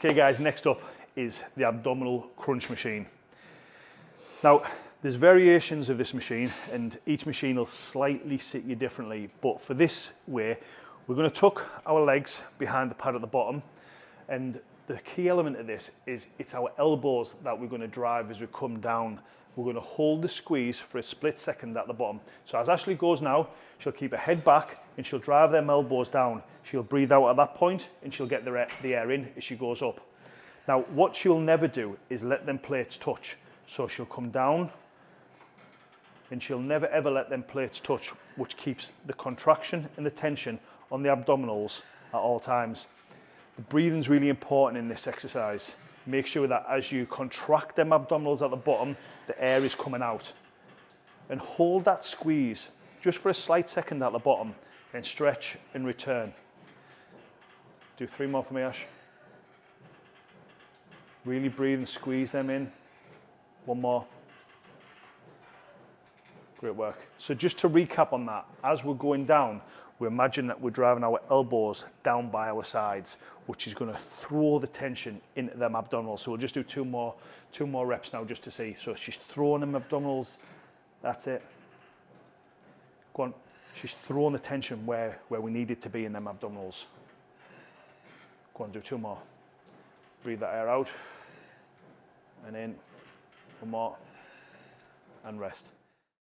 Okay guys, next up is the abdominal crunch machine. Now, there's variations of this machine and each machine will slightly sit you differently, but for this way, we're gonna tuck our legs behind the pad at the bottom and the key element of this is it's our elbows that we're gonna drive as we come down. We're gonna hold the squeeze for a split second at the bottom. So as Ashley goes now, she'll keep her head back and she'll drive them elbows down. She'll breathe out at that point and she'll get the air, the air in as she goes up. Now, what she'll never do is let them plates touch. So she'll come down and she'll never ever let them plates touch, which keeps the contraction and the tension on the abdominals at all times. The breathing's really important in this exercise. Make sure that as you contract them abdominals at the bottom, the air is coming out. And hold that squeeze just for a slight second at the bottom, then stretch and return. Do three more for me, Ash. Really breathe and squeeze them in. One more. Great work. So just to recap on that, as we're going down, we imagine that we're driving our elbows down by our sides, which is going to throw the tension into them abdominals. So we'll just do two more, two more reps now just to see. So she's throwing them abdominals. That's it. Go on. She's throwing the tension where, where we need it to be in them abdominals. Go on, do two more. Breathe that air out and in. One more and rest.